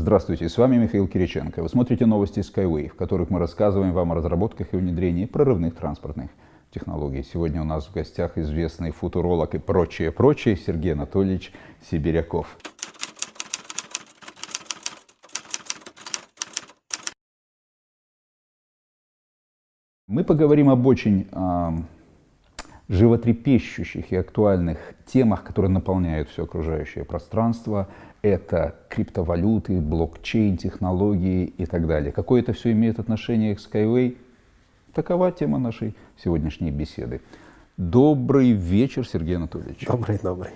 Здравствуйте, с вами Михаил Кириченко. Вы смотрите новости Skyway, в которых мы рассказываем вам о разработках и внедрении прорывных транспортных технологий. Сегодня у нас в гостях известный футуролог и прочее, прочее Сергей Анатольевич Сибиряков. Мы поговорим об очень животрепещущих и актуальных темах, которые наполняют все окружающее пространство. Это криптовалюты, блокчейн, технологии и так далее. Какое это все имеет отношение к Skyway? Такова тема нашей сегодняшней беседы. Добрый вечер, Сергей Анатольевич. Добрый, добрый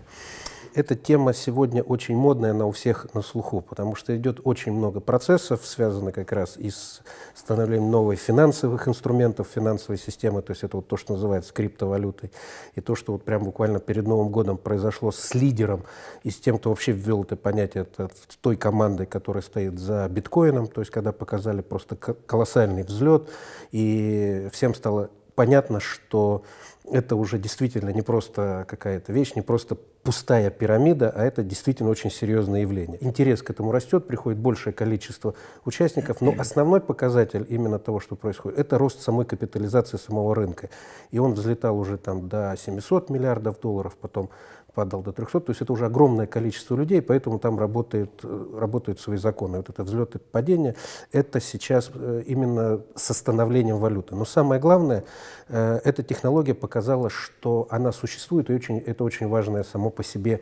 эта тема сегодня очень модная, она у всех на слуху, потому что идет очень много процессов, связанных как раз и с становлением новых финансовых инструментов, финансовой системы, то есть это вот то, что называется криптовалютой, и то, что вот прям буквально перед Новым годом произошло с лидером и с тем, кто вообще ввел это понятие, это той командой, которая стоит за биткоином, то есть когда показали просто колоссальный взлет, и всем стало понятно, что это уже действительно не просто какая-то вещь, не просто пустая пирамида, а это действительно очень серьезное явление. Интерес к этому растет, приходит большее количество участников, но основной показатель именно того, что происходит, это рост самой капитализации самого рынка. И он взлетал уже там до 700 миллиардов долларов, потом падал до 300, то есть это уже огромное количество людей, поэтому там работает, э, работают свои законы. Вот это взлет и падение, это сейчас э, именно с становлением валюты. Но самое главное, э, эта технология показала, что она существует, и очень, это очень важное само по себе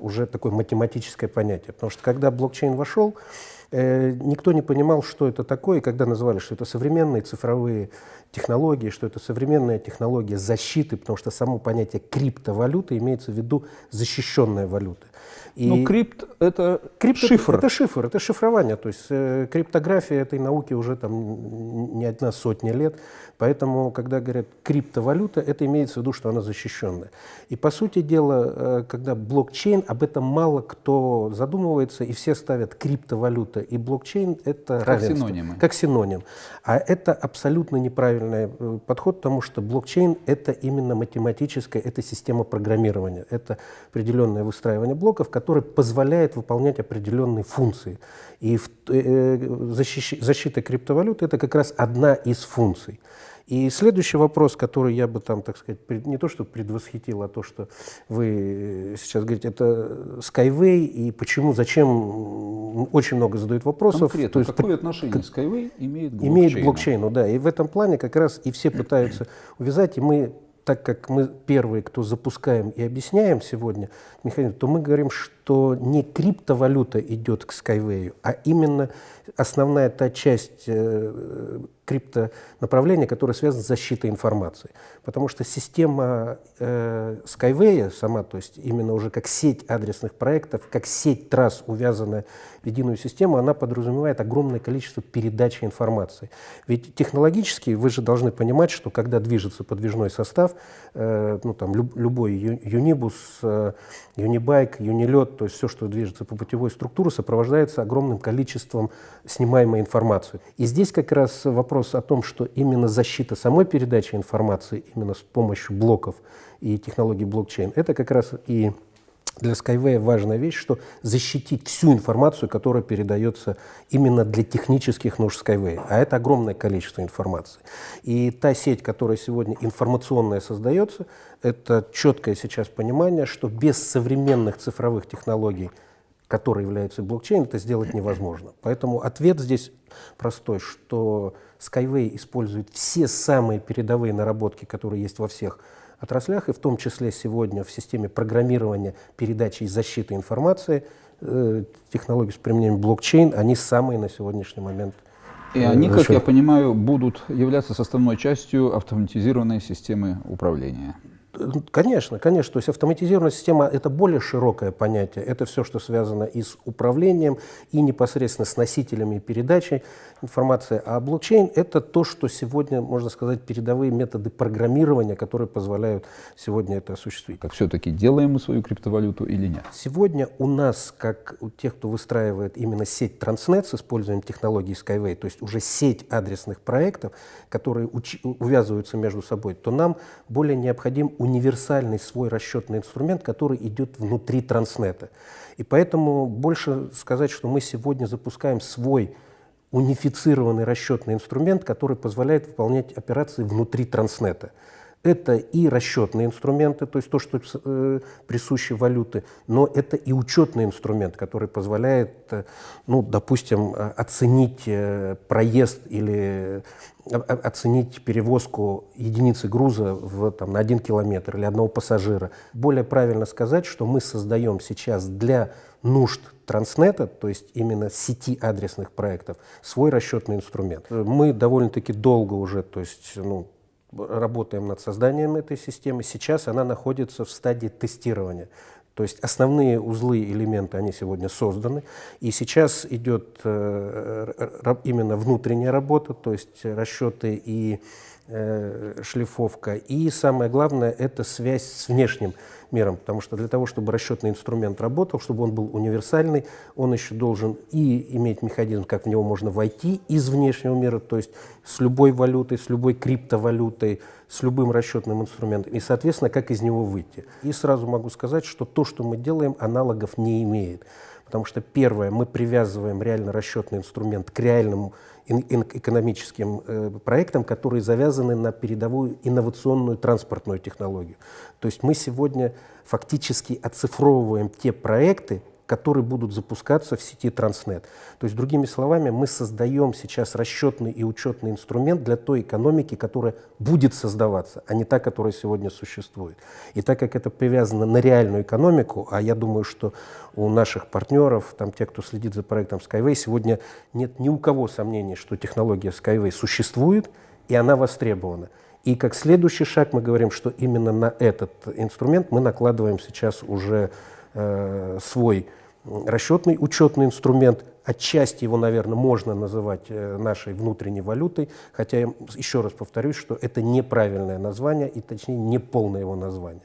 уже такое математическое понятие. Потому что когда блокчейн вошел, никто не понимал, что это такое, и когда называли, что это современные цифровые технологии, что это современная технология защиты, потому что само понятие криптовалюты имеется в виду защищенная валюта. И ну, крипт — это крипт шифр. Это, это шифр, это шифрование. То есть э, криптография этой науки уже там не одна сотня лет. Поэтому, когда говорят криптовалюта, это имеется в виду, что она защищенная. И, по сути дела, э, когда блокчейн, об этом мало кто задумывается, и все ставят криптовалюта и блокчейн — это как равенство. синонимы. Как синоним. А это абсолютно неправильный э, подход, потому что блокчейн — это именно математическая, это система программирования. Это определенное выстраивание блоков, который позволяет выполнять определенные функции. И в, э, защищ, защита криптовалют – это как раз одна из функций. И следующий вопрос, который я бы там, так сказать, пред, не то что предвосхитил, а то, что вы сейчас говорите, это Skyway и почему, зачем, очень много задают вопросов. Конкретно, то есть, какое отношение Skyway имеет к блокчейну? Имеет к блокчейну, да. И в этом плане как раз и все пытаются увязать, и мы так как мы первые, кто запускаем и объясняем сегодня механизм, то мы говорим, что не криптовалюта идет к Skyway, а именно основная та часть э, криптонаправления, которое связано с защитой информации. Потому что система э, Skyway сама, то есть именно уже как сеть адресных проектов, как сеть трасс, увязанная в единую систему, она подразумевает огромное количество передачи информации. Ведь технологически вы же должны понимать, что когда движется подвижной состав, э, ну, там, люб, любой юнибус, э, юнибайк, юнилет, то есть все, что движется по путевой структуре, сопровождается огромным количеством снимаемой информации. И здесь как раз вопрос о том, что именно защита самой передачи информации, именно с помощью блоков и технологий блокчейн, это как раз и для Skyway важная вещь, что защитить всю информацию, которая передается именно для технических нужд Skyway. А это огромное количество информации. И та сеть, которая сегодня информационная создается, это четкое сейчас понимание, что без современных цифровых технологий, которые являются блокчейн, это сделать невозможно. Поэтому ответ здесь простой, что Skyway использует все самые передовые наработки, которые есть во всех отраслях, и в том числе сегодня в системе программирования, передачи и защиты информации, э, технологии с применением блокчейн, они самые на сегодняшний момент и они, как я понимаю, будут являться составной частью автоматизированной системы управления. Конечно, конечно. То есть автоматизированная система – это более широкое понятие. Это все, что связано и с управлением, и непосредственно с носителями передачи информации. А блокчейн – это то, что сегодня, можно сказать, передовые методы программирования, которые позволяют сегодня это осуществить. Как все-таки делаем мы свою криптовалюту или нет? Сегодня у нас, как у тех, кто выстраивает именно сеть Transnet с использованием технологии Skyway, то есть уже сеть адресных проектов, которые увязываются между собой, то нам более необходим универсальный свой расчетный инструмент, который идет внутри транснета. И поэтому больше сказать, что мы сегодня запускаем свой унифицированный расчетный инструмент, который позволяет выполнять операции внутри транснета. Это и расчетные инструменты, то есть то, что э, присуще валюты, но это и учетный инструмент, который позволяет, э, ну, допустим, э, оценить э, проезд или оценить перевозку единицы груза в, там, на один километр или одного пассажира. Более правильно сказать, что мы создаем сейчас для нужд Транснета, то есть именно сети адресных проектов, свой расчетный инструмент. Мы довольно-таки долго уже, то есть, ну, работаем над созданием этой системы. Сейчас она находится в стадии тестирования. То есть основные узлы, элементы, они сегодня созданы. И сейчас идет э, именно внутренняя работа, то есть расчеты и шлифовка. И самое главное – это связь с внешним миром, потому что для того, чтобы расчетный инструмент работал, чтобы он был универсальный, он еще должен и иметь механизм, как в него можно войти из внешнего мира, то есть с любой валютой, с любой криптовалютой, с любым расчетным инструментом, и, соответственно, как из него выйти. И сразу могу сказать, что то, что мы делаем, аналогов не имеет. Потому что, первое, мы привязываем реально расчетный инструмент к реальному экономическим э, проектам, которые завязаны на передовую инновационную транспортную технологию. То есть мы сегодня фактически оцифровываем те проекты, которые будут запускаться в сети Транснет. То есть, другими словами, мы создаем сейчас расчетный и учетный инструмент для той экономики, которая будет создаваться, а не та, которая сегодня существует. И так как это привязано на реальную экономику, а я думаю, что у наших партнеров, там, те, кто следит за проектом Skyway, сегодня нет ни у кого сомнений, что технология Skyway существует, и она востребована. И как следующий шаг мы говорим, что именно на этот инструмент мы накладываем сейчас уже э, свой расчетный учетный инструмент. Отчасти его, наверное, можно называть э, нашей внутренней валютой, хотя я еще раз повторюсь, что это неправильное название и, точнее, не полное его название.